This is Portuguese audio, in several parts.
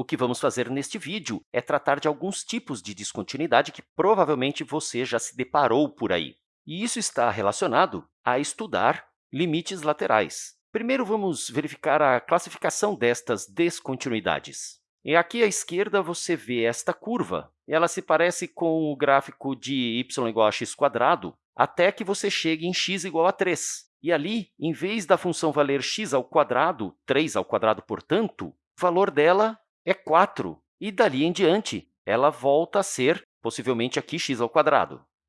o que vamos fazer neste vídeo é tratar de alguns tipos de descontinuidade que provavelmente você já se deparou por aí. E isso está relacionado a estudar limites laterais. Primeiro, vamos verificar a classificação destas descontinuidades. E aqui à esquerda você vê esta curva. Ela se parece com o gráfico de y igual a x até que você chegue em x igual a 3. E ali, em vez da função valer x ao quadrado, 3 ao quadrado, portanto, o valor dela é 4. E dali em diante, ela volta a ser, possivelmente, aqui x.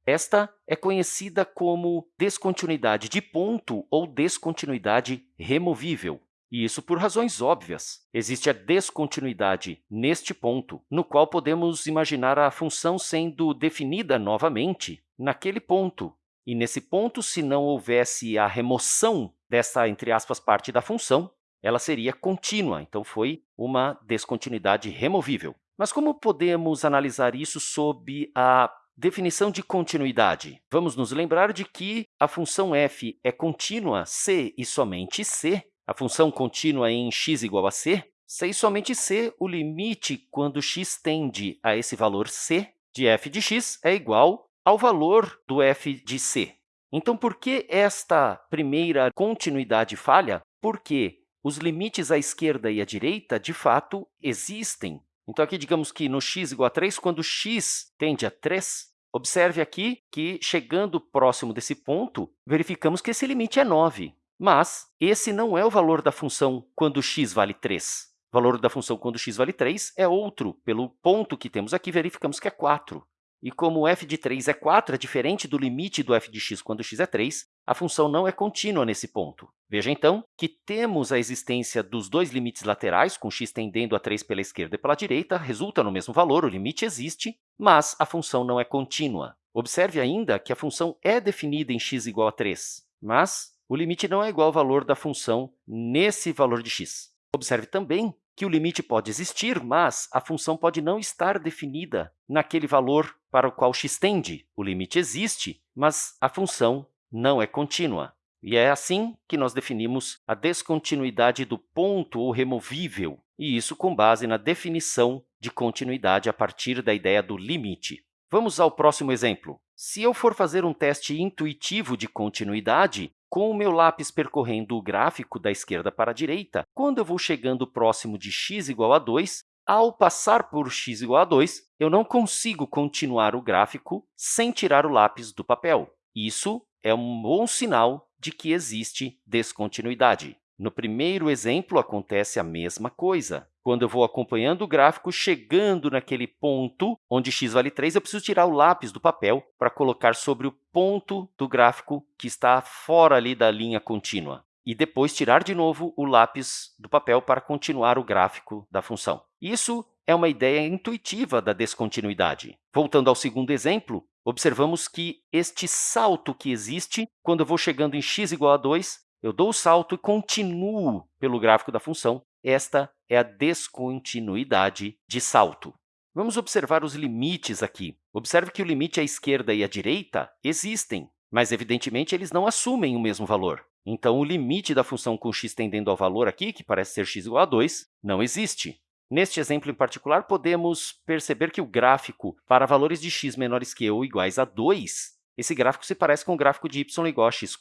Esta é conhecida como descontinuidade de ponto ou descontinuidade removível. E isso por razões óbvias. Existe a descontinuidade neste ponto, no qual podemos imaginar a função sendo definida novamente naquele ponto. E nesse ponto, se não houvesse a remoção dessa, entre aspas, parte da função, ela seria contínua, então foi uma descontinuidade removível. Mas como podemos analisar isso sob a definição de continuidade? Vamos nos lembrar de que a função f é contínua se e somente se, a função contínua em x igual a c, se e somente se, o limite quando x tende a esse valor c de f de x é igual ao valor do f de c. Então, por que esta primeira continuidade falha? Porque os limites à esquerda e à direita, de fato, existem. Então, aqui, digamos que no x igual a 3, quando x tende a 3, observe aqui que, chegando próximo desse ponto, verificamos que esse limite é 9. Mas esse não é o valor da função quando x vale 3. O valor da função quando x vale 3 é outro. Pelo ponto que temos aqui, verificamos que é 4. E como f de 3 é 4, é diferente do limite do f de x quando x é 3, a função não é contínua nesse ponto. Veja, então, que temos a existência dos dois limites laterais, com x tendendo a 3 pela esquerda e pela direita, resulta no mesmo valor, o limite existe, mas a função não é contínua. Observe ainda que a função é definida em x igual a 3, mas o limite não é igual ao valor da função nesse valor de x. Observe também que o limite pode existir, mas a função pode não estar definida naquele valor para o qual x tende. O limite existe, mas a função não é contínua. E é assim que nós definimos a descontinuidade do ponto ou removível, e isso com base na definição de continuidade a partir da ideia do limite. Vamos ao próximo exemplo. Se eu for fazer um teste intuitivo de continuidade, com o meu lápis percorrendo o gráfico da esquerda para a direita, quando eu vou chegando próximo de x igual a 2, ao passar por x igual a 2, eu não consigo continuar o gráfico sem tirar o lápis do papel. Isso é um bom sinal de que existe descontinuidade. No primeiro exemplo, acontece a mesma coisa. Quando eu vou acompanhando o gráfico, chegando naquele ponto onde x vale 3, eu preciso tirar o lápis do papel para colocar sobre o ponto do gráfico que está fora ali da linha contínua. E depois tirar de novo o lápis do papel para continuar o gráfico da função. Isso é uma ideia intuitiva da descontinuidade. Voltando ao segundo exemplo, observamos que este salto que existe, quando eu vou chegando em x igual a 2, eu dou o salto e continuo pelo gráfico da função. Esta é a descontinuidade de salto. Vamos observar os limites aqui. Observe que o limite à esquerda e à direita existem, mas, evidentemente, eles não assumem o mesmo valor. Então, o limite da função com x tendendo ao valor aqui, que parece ser x igual a 2, não existe. Neste exemplo em particular, podemos perceber que o gráfico para valores de x menores que ou iguais a 2 esse gráfico se parece com o gráfico de y igual a x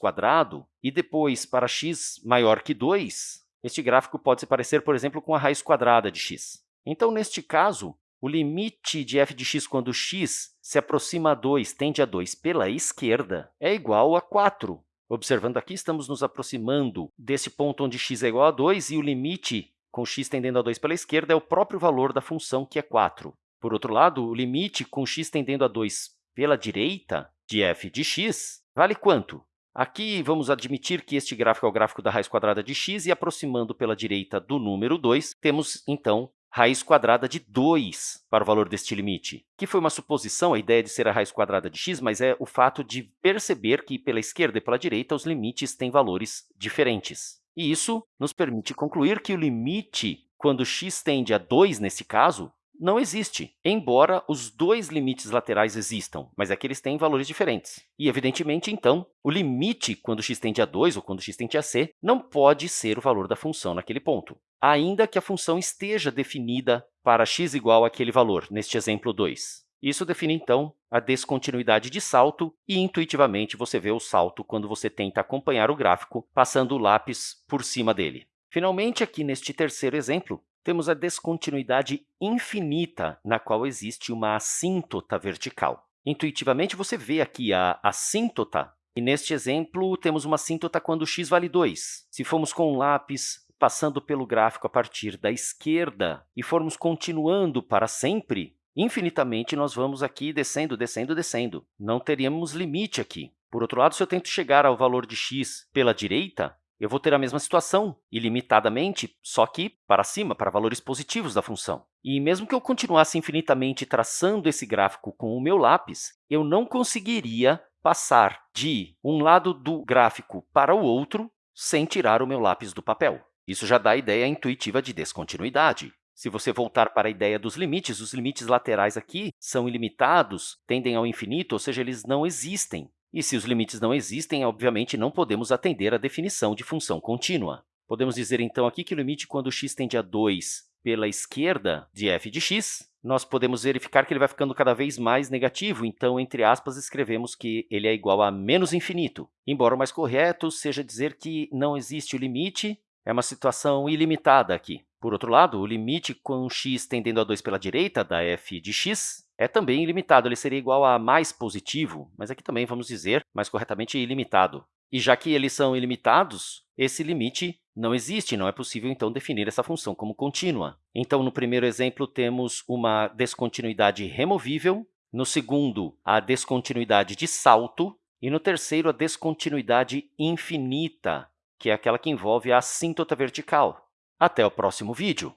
e depois, para x maior que 2, este gráfico pode se parecer, por exemplo, com a raiz quadrada de x. Então, neste caso, o limite de f de x quando x se aproxima a 2, tende a 2 pela esquerda, é igual a 4. Observando aqui, estamos nos aproximando desse ponto onde x é igual a 2 e o limite com x tendendo a 2 pela esquerda é o próprio valor da função, que é 4. Por outro lado, o limite com x tendendo a 2 pela direita de f de x vale quanto? Aqui, vamos admitir que este gráfico é o gráfico da raiz quadrada de x, e aproximando pela direita do número 2, temos, então, raiz quadrada de 2 para o valor deste limite, que foi uma suposição, a ideia de ser a raiz quadrada de x, mas é o fato de perceber que, pela esquerda e pela direita, os limites têm valores diferentes. E isso nos permite concluir que o limite, quando x tende a 2, nesse caso, não existe, embora os dois limites laterais existam, mas é que eles têm valores diferentes. E, evidentemente, então, o limite quando x tende a 2 ou quando x tende a c não pode ser o valor da função naquele ponto, ainda que a função esteja definida para x igual àquele valor, neste exemplo 2. Isso define, então, a descontinuidade de salto e, intuitivamente, você vê o salto quando você tenta acompanhar o gráfico passando o lápis por cima dele. Finalmente, aqui neste terceiro exemplo, temos a descontinuidade infinita, na qual existe uma assíntota vertical. Intuitivamente, você vê aqui a assíntota, e neste exemplo, temos uma assíntota quando x vale 2. Se formos com um lápis passando pelo gráfico a partir da esquerda e formos continuando para sempre, infinitamente nós vamos aqui descendo, descendo, descendo. Não teríamos limite aqui. Por outro lado, se eu tento chegar ao valor de x pela direita, eu vou ter a mesma situação, ilimitadamente, só que para cima, para valores positivos da função. E mesmo que eu continuasse infinitamente traçando esse gráfico com o meu lápis, eu não conseguiria passar de um lado do gráfico para o outro sem tirar o meu lápis do papel. Isso já dá a ideia intuitiva de descontinuidade. Se você voltar para a ideia dos limites, os limites laterais aqui são ilimitados, tendem ao infinito, ou seja, eles não existem. E se os limites não existem, obviamente, não podemos atender à definição de função contínua. Podemos dizer, então, aqui que o limite quando x tende a 2 pela esquerda de f de x, nós podemos verificar que ele vai ficando cada vez mais negativo, então, entre aspas, escrevemos que ele é igual a menos infinito. Embora o mais correto seja dizer que não existe o limite, é uma situação ilimitada aqui. Por outro lado, o limite com x tendendo a 2 pela direita da f de x é também ilimitado, ele seria igual a mais positivo, mas aqui também vamos dizer, mais corretamente, ilimitado. E já que eles são ilimitados, esse limite não existe, não é possível, então, definir essa função como contínua. Então, no primeiro exemplo, temos uma descontinuidade removível, no segundo, a descontinuidade de salto, e no terceiro, a descontinuidade infinita, que é aquela que envolve a assíntota vertical. Até o próximo vídeo!